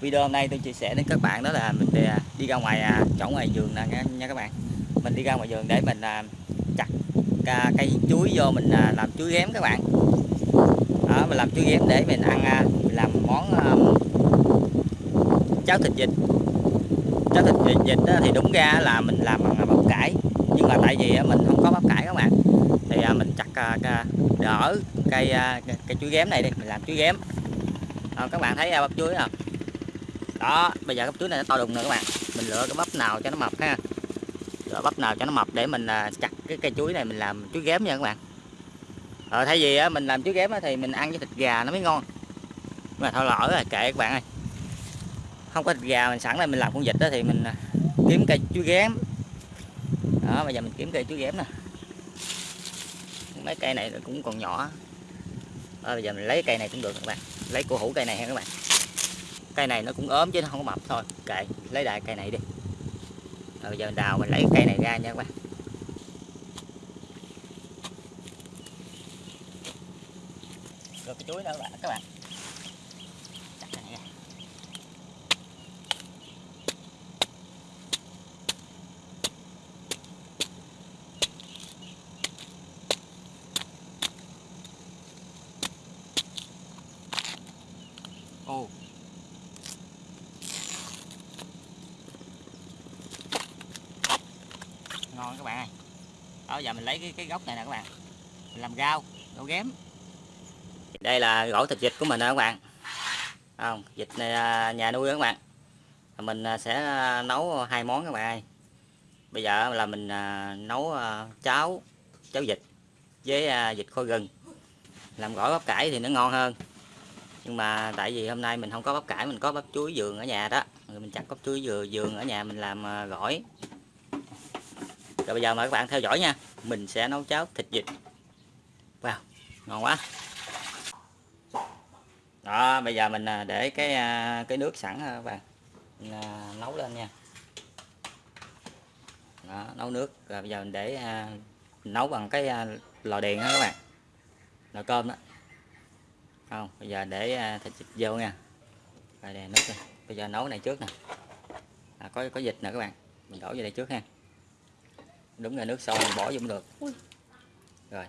video hôm nay tôi chia sẻ đến các bạn đó là mình đi, đi ra ngoài à, chỗ ngoài vườn nè nha, nha các bạn. Mình đi ra ngoài vườn để mình à, chặt cây chuối vô mình làm chuối ghém các bạn. Đó mình làm chuối ghém để mình ăn mình làm món cháo thịt vịt. Cháo thịt vịt, vịt thì đúng ra là mình làm bằng bắp cải nhưng mà tại vì mình không có bắp cải các bạn thì mình chặt đỡ cây cây chuối ghém này đi mình làm chuối ghém. À, các bạn thấy bắp chuối không? Đó bây giờ cái chuối này nó to đùng rồi các bạn. Mình lựa cái bắp nào cho nó mập ha. Lựa bắp nào cho nó mập để mình à, chặt cái cây chuối này mình làm chuối ghém nha các bạn. Ờ, thay vì mình làm chuối ghém thì mình ăn với thịt gà nó mới ngon. Nhưng mà thôi lỡ rồi kệ các bạn ơi. Không có thịt gà mình sẵn đây mình làm con vịt đó thì mình à, kiếm cây chuối ghém. Đó bây giờ mình kiếm cây chuối ghém nè. Mấy cây này cũng còn nhỏ. À, bây giờ mình lấy cây này cũng được các bạn. Lấy cổ hủ cây này ha các bạn cây này nó cũng ốm chứ nó không có mập thôi. Kệ, lấy đại cây này đi. Rồi bây giờ mình đào mình lấy cây này ra nha các bạn. Rồi cái chuối nữa các bạn các bạn chặt cái này ra ô ngon các bạn ơi đó, giờ mình lấy cái cái gốc này nè các bạn. Mình làm rau rau ghém. Đây là gỗ thịt vịt của mình nè các bạn. Không, vịt này à, nhà nuôi đó các bạn. Mình à, sẽ à, nấu hai món các bạn ơi. Bây giờ là mình nấu cháo cháo vịt với vịt kho gừng. Làm gỏi bắp cải thì nó ngon hơn. Nhưng mà tại vì hôm nay mình không có bắp cải, mình có bắp chuối vườn ở nhà đó. Rồi mình chặt bắp chuối dừa vườn ở nhà mình làm gỏi rồi bây giờ mời các bạn theo dõi nha. Mình sẽ nấu cháo thịt vịt. Wow ngon quá. Đó bây giờ mình à, để cái à, cái nước sẵn các bạn. Mình à, nấu lên nha. Đó, nấu nước. Rồi bây giờ mình để mình nấu bằng cái lò điện đó các bạn. Lò cơm đó. Không bây giờ để thịt vịt vô nha. Rồi đèn nước bây giờ nấu này trước nè. À, có có vịt nè các bạn. Mình đổ vô đây trước ha đúng là nước sôi mình bỏ vô cũng được. Rồi.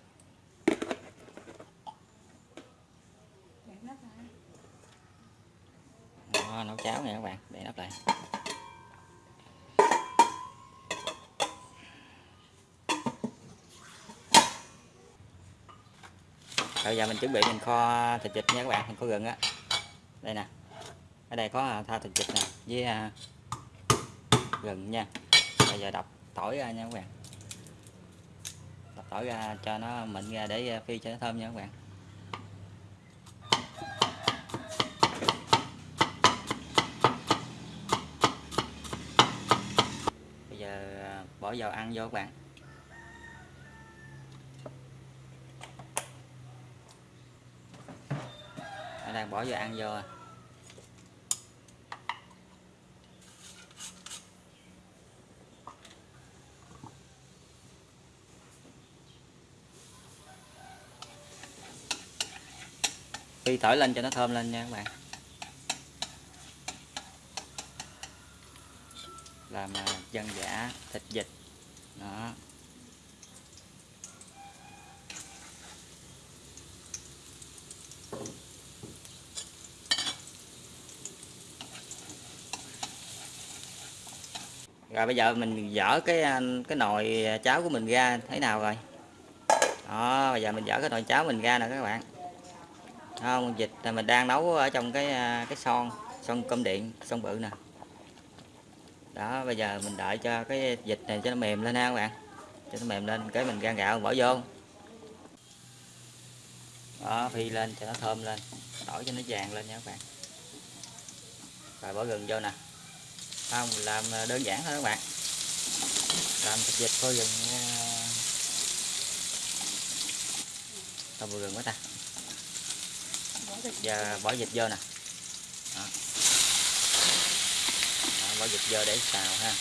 Đó, nấu cháo nè các bạn để nắp lại. Bây giờ mình chuẩn bị mình kho thịt vịt nha các bạn mình kho gừng á. Đây nè. Ở đây có tha thịt vịt nè với uh, gừng nha. Bây giờ đập tỏi ra nha các bạn tỏi ra, cho nó mịn ra để ờ, phi cho nó thơm nha các bạn. Bây giờ ờ, bỏ vào ăn vô các bạn. Ở đây bỏ vào ăn vô à. Phi thổi lên cho nó thơm lên nha các bạn. Làm à, dân giả thịt vịt. Đó. Rồi bây giờ mình dỡ cái à, cái nồi à, cháo của mình ra, thấy nào rồi? Đó, bây giờ mình dỡ cái nồi cháo mình ra nè các bạn không vịt là mình đang nấu ở trong cái à, cái son son cơm điện, son bự nè. Đó, bây giờ mình đợi cho cái vịt này cho nó mềm lên ha các bạn. Cho nó mềm lên, cái mình gan gạo bỏ vô. Đó, phi lên cho nó thơm lên, đổi cho nó vàng lên nha các bạn. Rồi bỏ gừng vô nè. Không, mình làm à, đơn giản thôi các bạn. Làm thịt vịt à, thôi gừng tao bỏ gừng quá ta và bỏ vịt vô nè. Đó. Đó, bỏ vịt vô để xào ha.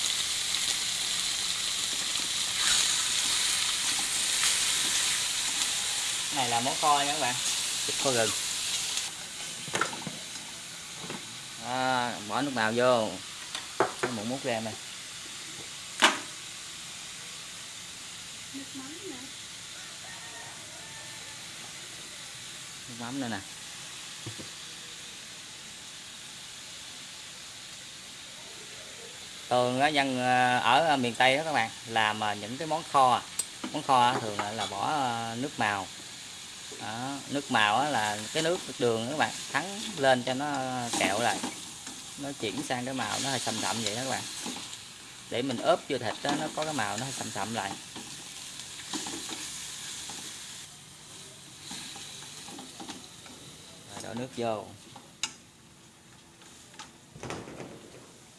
Cái này là món kho nha các bạn. Vịt kho gừng Đó, bỏ nước màu vô. Cái một mút ra này nước mắm nước mắm nữa nè thường á dân ờ, ở ờ, miền tây đó các bạn làm ờ, những cái món kho. Món kho thường là bỏ nước màu. Đó, nước màu là cái nước đường các bạn thắng lên cho nó kẹo lại. Nó chuyển sang cái màu nó hơi sầm sậm vậy đó các bạn. Để mình ướp vô thịt đó, nó có cái màu nó hơi sầm sậm lại. Đổ nước vô.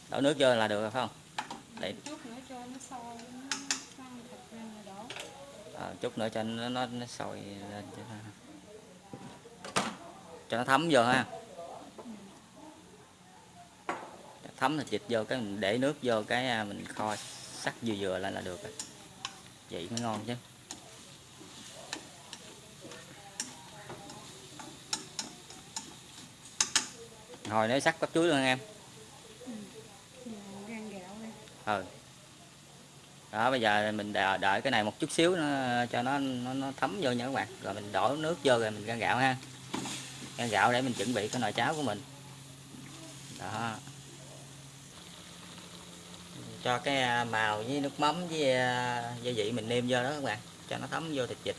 Đổ nước vô là được rồi phải không? Để- à, chút nữa cho nó nó, nó sôi lên cho nó cho nó thấm vô ha. Thấm thịt vịt vô cái mình để nước vô cái à, mình kho sắc vừa vừa lên là được rồi. Vậy mới ngon chứ hồi nếu sắc bắp chuối luôn em. Đây. Ừ. Đó bây giờ mình đợi, đợi cái này một chút xíu nó cho nó nó, nó thấm vô nha các bạn. Rồi mình đổ nước vô rồi mình gan gạo ha. Gan gạo để mình chuẩn bị cái nồi cháo của mình. Đó. Cho cái à, màu với nước mắm với à, gia vị mình nêm vô đó các bạn. Cho nó thấm vô thịt vịt.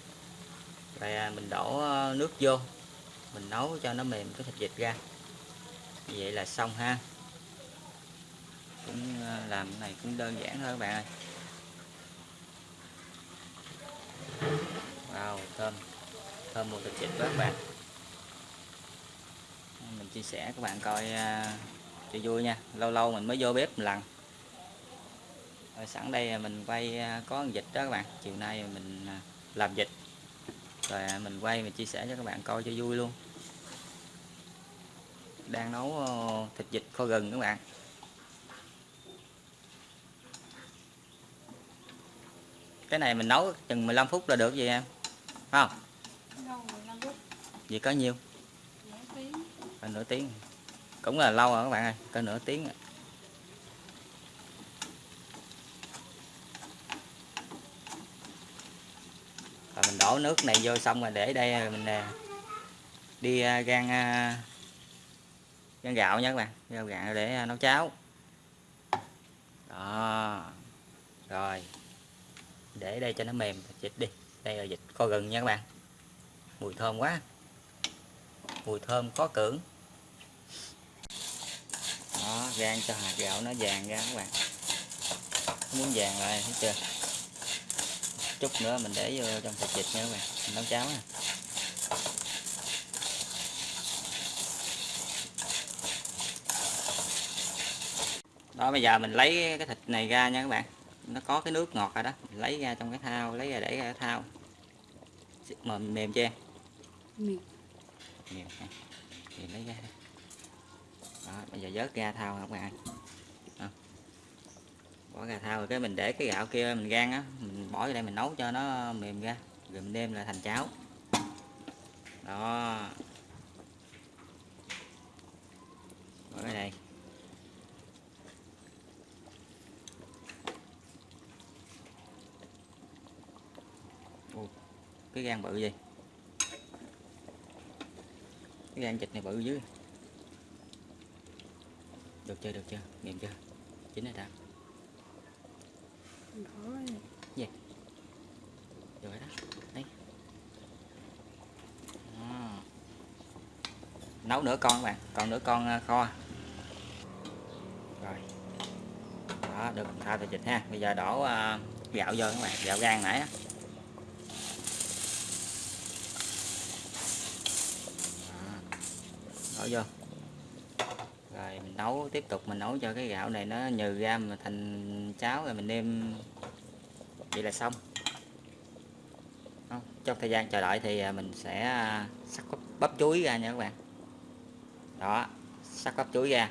Rồi à, mình đổ nước vô. Mình nấu cho nó mềm cái thịt vịt ra vậy là xong ha. Cũng ờ, làm cái này cũng đơn giản thôi các bạn ơi. Wow, thơm. Thơm mùi thịt vịt quá các bạn. Mình chia sẻ các bạn coi ờ, cho vui nha. Lâu lâu mình mới vô bếp một lần. Rồi sẵn đây mình quay ờ, có vịt đó các bạn. Chiều nay mình làm vịt. Rồi mình quay mình chia sẻ cho các bạn coi cho vui luôn đang nấu ờ, thịt vịt kho gừng các bạn. Cái này mình nấu chừng 15 phút là được vậy em? Không? Gì có nhiêu? Nửa tiếng cỡ nửa tiếng. Cũng là lâu rồi các bạn ơi cỡ nửa tiếng rồi. rồi mình đổ nước này vô xong rồi để đây rồi mình ờ, đi ờ, gan gan gạo nha các bạn gan gạo để à, nấu cháo. Đó, rồi. Để đây cho nó mềm dịch đi. Đây là dịch kho gừng nha các bạn. Mùi thơm quá. Mùi thơm khó cưỡng. Đó, rang cho hạt gạo nó vàng ra các bạn. Muốn vàng lại, thấy chưa? Chút nữa mình để vô trong thịt vịt nha các bạn, mình nấu cháo nè đó bây giờ mình lấy cái thịt này ra nha các bạn. Nó có cái nước ngọt rồi đó. Mình lấy ra trong cái thao lấy ra để ra cái thao. Mềm mềm. Chưa ha. Thì lấy ra đó bây giờ vớt ra thao các bạn bỏ ra thao rồi cái mình để cái gạo kia mình gan á mình bỏ vô đây mình nấu cho nó mềm ra rồi mình đem lại thành cháo. Đó. Bỏ cái đây cái gan bự gì? Cái gan vịt này bự dưới. Được chưa được chưa? Mềm chưa? Chín rồi đã đổ đây. rồi. Đó. Đấy. Đó. nấu nửa con các bạn. Còn nửa con à, kho. Rồi. Đó được. Thao thịt vịt ha. Bây giờ đổ à, gạo vô các bạn. Gạo gan nãy á. Đó. Vô. Rồi mình nấu tiếp tục mình nấu cho cái gạo này nó nhừ ra mà thành cháo rồi mình nêm. Vậy là xong. Không, trong thời gian chờ đợi thì à, mình sẽ à, sắc bắp, bắp chuối ra nha các bạn. Đó sắc bắp chuối ra.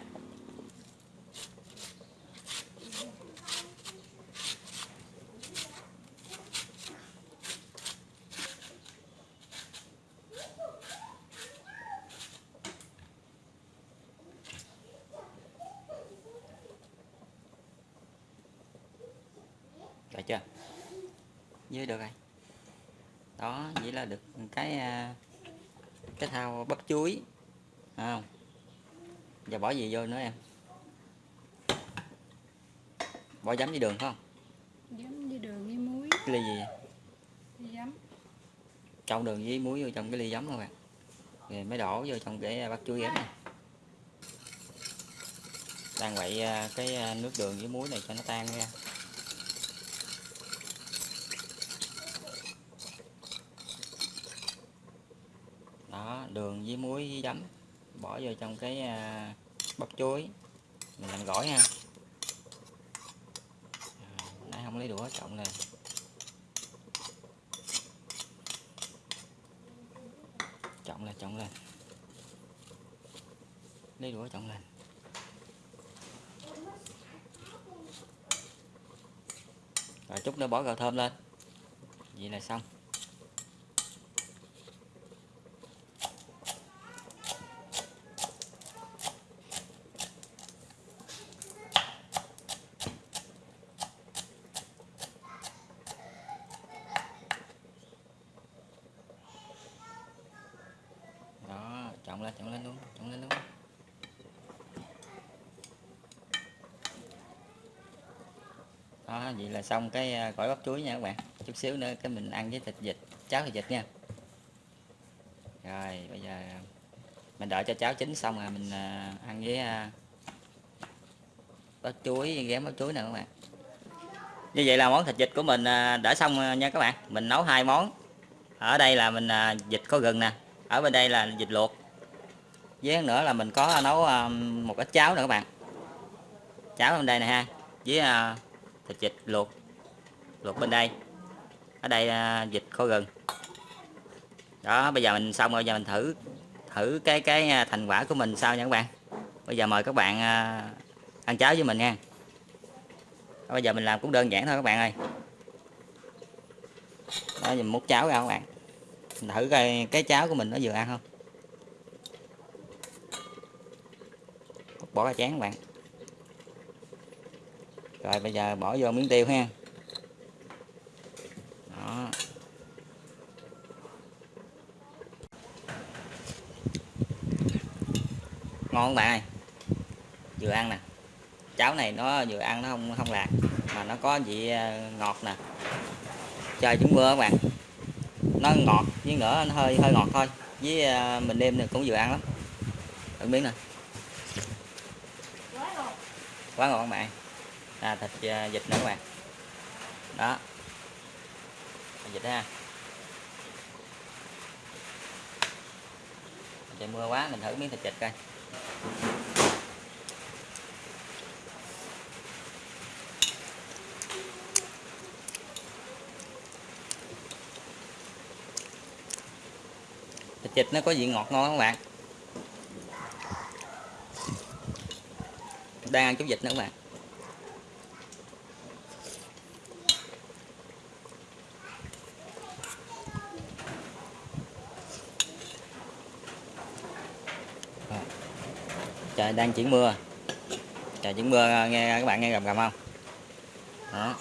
Phải chưa? Dưới được rồi. Đó vậy là được cái à, cái thao bắp chuối Thấy không? Giờ bỏ gì vô nữa em? Bỏ giấm với đường phải không? Giấm với đường với muối. Cái ly gì vậy? với giấm. Trộn đường với muối vô trong cái ly giấm các bạn. Rồi mới đổ vô trong cái bắp chuối ghém này. Đang quậy à, cái à, nước đường với muối này cho nó tan ra đó đường với muối với giấm, bỏ vô trong cái à, bắp chuối. Mình làm gỏi ha. À, nãy không lấy đũa trọng lên. Trọng lên trọng lên. Lấy đũa trọng lên. Rồi chút nữa bỏ gạo thơm lên. Vậy là xong. Chồng lên chồng lên luôn chồng lên luôn đó, vậy là xong cái à, gỏi bắp chuối nha các bạn. Chút xíu nữa cái mình ăn với thịt vịt, cháo thịt vịt nha. Rồi, bây giờ à, mình đợi cho cháo chín xong rồi mình à, ăn với bắp chuối ghém bắp chuối nè các bạn. Như vậy là món thịt vịt của mình đã xong nha các bạn. Mình nấu hai món. Ở đây là mình vịt có gừng nè. Ở bên đây là vịt luộc với nữa là mình có à, nấu à, một ít cháo nữa các bạn. Cháo bên đây này ha, với à, thịt vịt luộc luộc bên đây. Ở đây vịt kho gừng. Đó, bây giờ mình xong rồi, giờ mình thử thử cái cái thành quả của mình sao nha các bạn. Bây giờ mời các bạn ăn cháo với mình nha bây giờ mình làm cũng đơn giản thôi các bạn ơi. Đó, mình múc cháo ra các bạn. Mình thử coi cái cháo của mình nó vừa ăn không? Bỏ ra chén các bạn. Rồi, bây giờ bỏ vô miếng tiêu ha. Đó. Ngon các bạn ơi? Vừa ăn nè. Cháo này nó vừa ăn nó không không lạc mà nó có vị ờ, ngọt nè. Trời chúng mưa các bạn. Nó ngọt, với nữa nó hơi hơi ngọt thôi. Với ờ, mình đêm này cũng vừa ăn lắm. Thử miếng nè quá ngon các bạn. À, thịt à, vịt nữa các bạn. Đó. Vịt ha. Trời mưa quá mình thử miếng thịt vịt coi. Thịt vịt nó có vị ngọt ngon các bạn? Đang ăn chống dịch nữa các bạn trời, đang chuyển mưa. Trời, chuyển mưa, nghe các bạn nghe gầm gầm không? Đó.